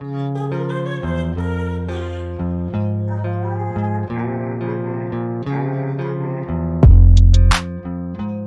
Música